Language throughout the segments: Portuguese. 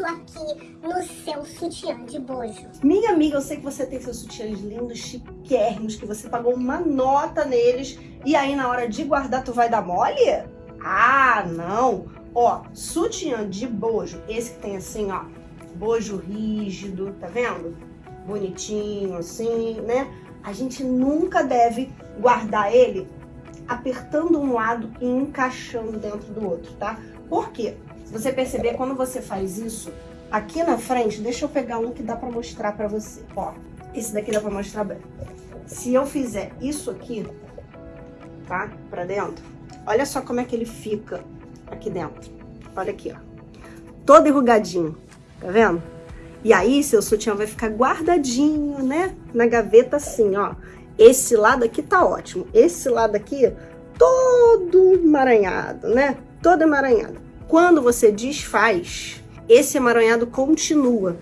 isso aqui no seu sutiã de bojo. Minha amiga, eu sei que você tem seus sutiãs lindos, chiquérrimos, que você pagou uma nota neles e aí na hora de guardar tu vai dar mole? Ah, não! Ó, sutiã de bojo, esse que tem assim, ó, bojo rígido, tá vendo? Bonitinho, assim, né? A gente nunca deve guardar ele apertando um lado e encaixando dentro do outro, tá? Por quê? Você perceber, quando você faz isso, aqui na frente, deixa eu pegar um que dá pra mostrar pra você, ó. Esse daqui dá pra mostrar bem. Se eu fizer isso aqui, tá? Pra dentro, olha só como é que ele fica aqui dentro. Olha aqui, ó. Todo enrugadinho, tá vendo? E aí, seu sutiã vai ficar guardadinho, né? Na gaveta assim, ó. Esse lado aqui tá ótimo. Esse lado aqui, todo emaranhado, né? Todo emaranhado. Quando você desfaz, esse emaranhado continua.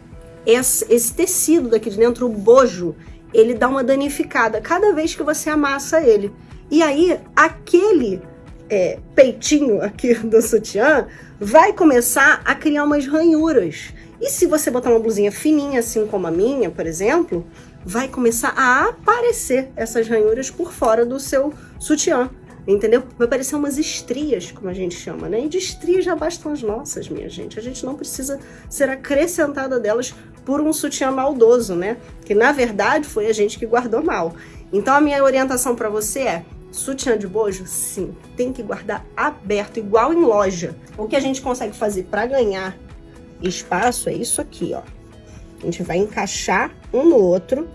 Esse, esse tecido daqui de dentro, o bojo, ele dá uma danificada cada vez que você amassa ele. E aí, aquele é, peitinho aqui do sutiã vai começar a criar umas ranhuras. E se você botar uma blusinha fininha, assim como a minha, por exemplo, vai começar a aparecer essas ranhuras por fora do seu sutiã. Entendeu? Vai aparecer umas estrias, como a gente chama, né? E de estrias já bastam as nossas, minha gente. A gente não precisa ser acrescentada delas por um sutiã maldoso, né? Que na verdade foi a gente que guardou mal. Então a minha orientação para você é Sutiã de bojo? Sim, tem que guardar aberto, igual em loja. O que a gente consegue fazer para ganhar espaço é isso aqui, ó. A gente vai encaixar um no outro,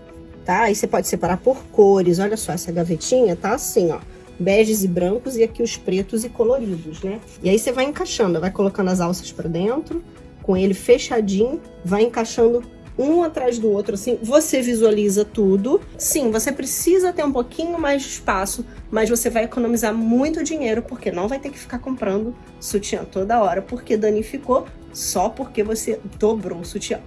tá? Aí você pode separar por cores. Olha só, essa gavetinha tá assim, ó. Beges e brancos e aqui os pretos e coloridos, né? E aí você vai encaixando, vai colocando as alças para dentro, com ele fechadinho, vai encaixando um atrás do outro, assim, você visualiza tudo. Sim, você precisa ter um pouquinho mais de espaço, mas você vai economizar muito dinheiro, porque não vai ter que ficar comprando sutiã toda hora, porque danificou só porque você dobrou o sutiã.